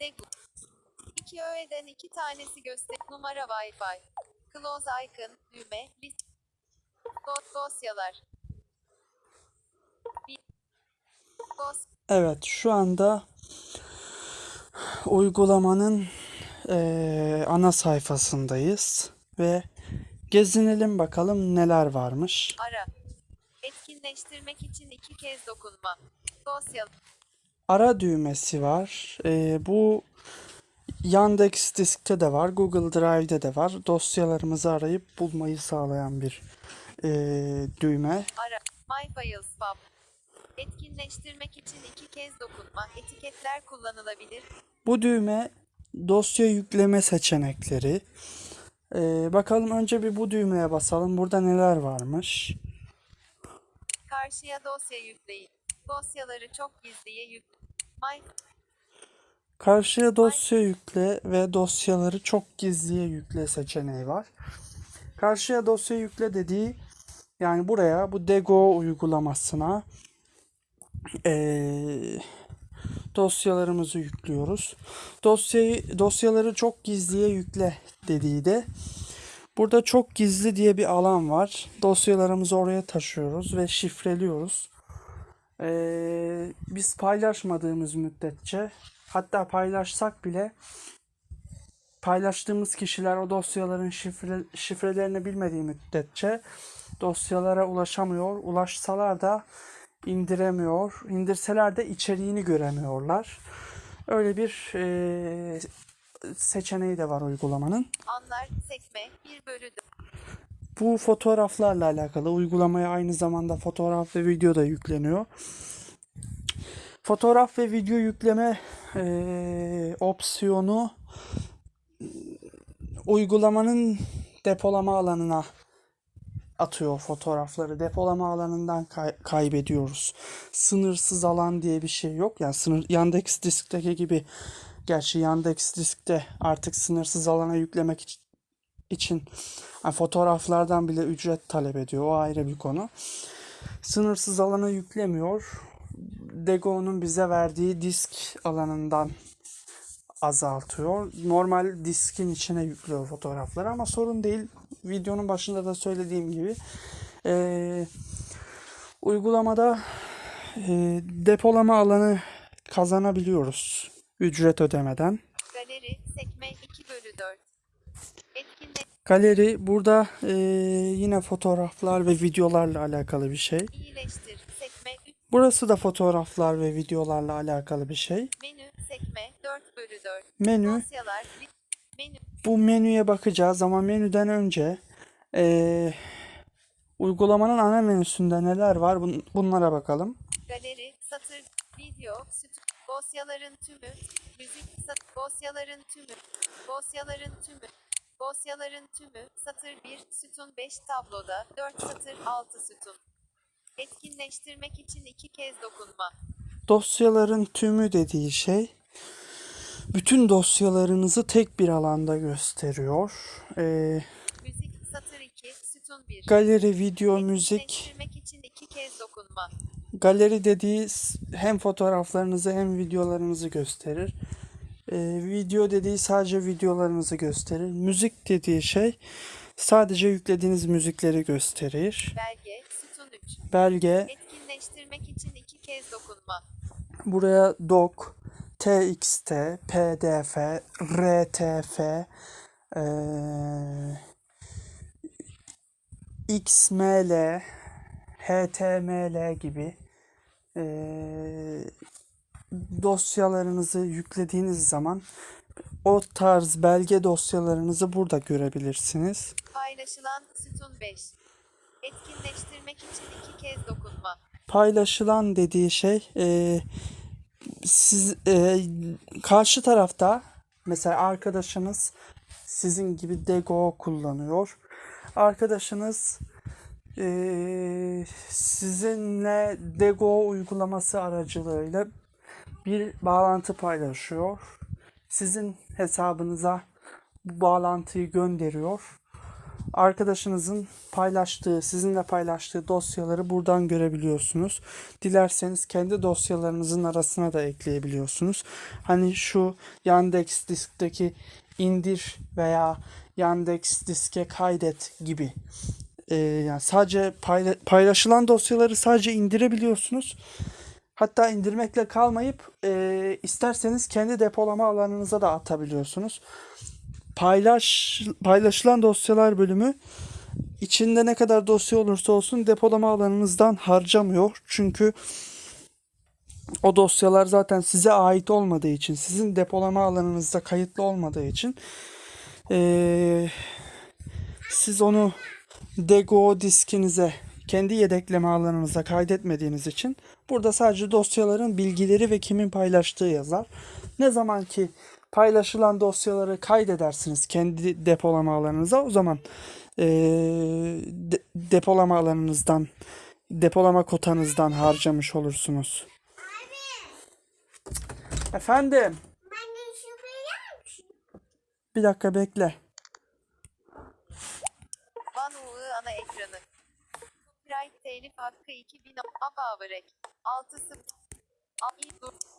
Degu. İki öğeden iki tanesi göster. Numara Wi-Fi. Close icon. Düğme. List. Dosyalar. Evet şu anda uygulamanın eee, ana sayfasındayız ve gezinelim bakalım neler varmış. Ara. Etkinleştirmek için iki kez dokunma. Dosya. Ara düğmesi var. Eee, bu Yandex Disk'te de var, Google Drive'de de var. Dosyalarımızı arayıp bulmayı sağlayan bir eee, düğme. Ara. My Files Pub. Etkinleştirmek için iki kez dokunma. Etiketler kullanılabilir. Bu düğme dosya yükleme seçenekleri. Ee, bakalım önce bir bu düğmeye basalım. Burada neler varmış? Karşıya dosya yükleyin. Dosyaları çok gizliye yük. My Karşıya dosya yükle ve dosyaları çok gizliye yükle seçeneği var. Karşıya dosya yükle dediği yani buraya bu Dego uygulamasına eee, dosyalarımızı yüklüyoruz. Dosyayı dosyaları çok gizliye yükle dediği de burada çok gizli diye bir alan var. Dosyalarımızı oraya taşıyoruz ve şifreliyoruz. Eee, biz paylaşmadığımız müddetçe hatta paylaşsak bile paylaştığımız kişiler o dosyaların şifre, şifrelerini bilmediği müddetçe dosyalara ulaşamıyor. Ulaşsalar da indiremiyor. İndirseler de içeriğini göremiyorlar. Öyle bir eee, seçeneği de var uygulamanın. anlar sekme 1 bölü 4. Bu fotoğraflarla alakalı uygulamaya aynı zamanda fotoğraf ve video da yükleniyor. Fotoğraf ve video yükleme eee, opsiyonu uygulamanın depolama alanına atıyor fotoğrafları. Depolama alanından kay- kaybediyoruz. Sınırsız alan diye bir şey yok. Yani sınır Yandex Disk'teki gibi gerçi Yandex Disk'te artık sınırsız alana yüklemek için yani fotoğraflardan bile ücret talep ediyor. O ayrı bir konu. Sınırsız alana yüklemiyor. Dego'nun bize verdiği disk alanından azaltıyor. Normal diskin içine yüklüyor fotoğrafları ama sorun değil. Videonun başında da söylediğim gibi eee, uygulamada eee, depolama alanı kazanabiliyoruz ücret ödemeden. Galeri sekme 2 bölü 4. Galeri burada eee, yine fotoğraflar ve videolarla alakalı bir şey. iyileştir sekme 3 Burası da fotoğraflar ve videolarla alakalı bir şey. menü sekme 4 bölü 4. Menü. Bu menüye bakacağız ama menüden önce eee, uygulamanın ana menüsünde neler var bun- bunlara bakalım. galeri satır video süt dosyaların tümü müzik sat dosyaların tümü dosyaların tümü dosyaların tümü satır 1 sütun 5 tabloda 4 satır 6 sütun. Etkinleştirmek için iki kez dokunma. Dosyaların tümü dediği şey bütün dosyalarınızı tek bir alanda gösteriyor. Eee, müzik satır 2 sütun 1 galeri, video, müzik, etkinleştirmek için iki kez dokunma. Galeri dediği hem fotoğraflarınızı hem videolarınızı gösterir. Eee, video dediği sadece videolarınızı gösterir. Müzik dediği şey sadece yüklediğiniz müzikleri gösterir. belge sütun 3 Belge etkinleştirmek için iki kez dokunma Buraya doc, txt, pdf, rtf, eee, xml, html gibi eee, dosyalarınızı yüklediğiniz zaman o tarz belge dosyalarınızı burada görebilirsiniz. paylaşılan sütun 5 etkinleştirmek için iki kez dokunma paylaşılan dediği şey e, siz e, karşı tarafta mesela arkadaşınız sizin gibi Dego kullanıyor. Arkadaşınız e, sizinle Dego uygulaması aracılığıyla bir bağlantı paylaşıyor. Sizin hesabınıza bu bağlantıyı gönderiyor. arkadaşınızın paylaştığı, sizinle paylaştığı dosyaları buradan görebiliyorsunuz. Dilerseniz kendi dosyalarınızın arasına da ekleyebiliyorsunuz. Hani şu Yandex diskteki indir veya Yandex diske kaydet gibi. Ee, yani sadece payla- paylaşılan dosyaları sadece indirebiliyorsunuz. Hatta indirmekle kalmayıp e, isterseniz kendi depolama alanınıza da atabiliyorsunuz. Paylaş paylaşılan dosyalar bölümü içinde ne kadar dosya olursa olsun depolama alanınızdan harcamıyor. Çünkü o dosyalar zaten size ait olmadığı için, sizin depolama alanınızda kayıtlı olmadığı için e, siz onu Dego diskinize kendi yedekleme alanınıza kaydetmediğiniz için burada sadece dosyaların bilgileri ve kimin paylaştığı yazar. Ne zaman ki paylaşılan dosyaları kaydedersiniz kendi depolama alanınıza o zaman eee, de- depolama alanınızdan depolama kotanızdan harcamış olursunuz. Efendim Anne şu yer misin? bir dakika bekle. Copyright telif hakkı 2000 Abavrek. 6 0 Dur.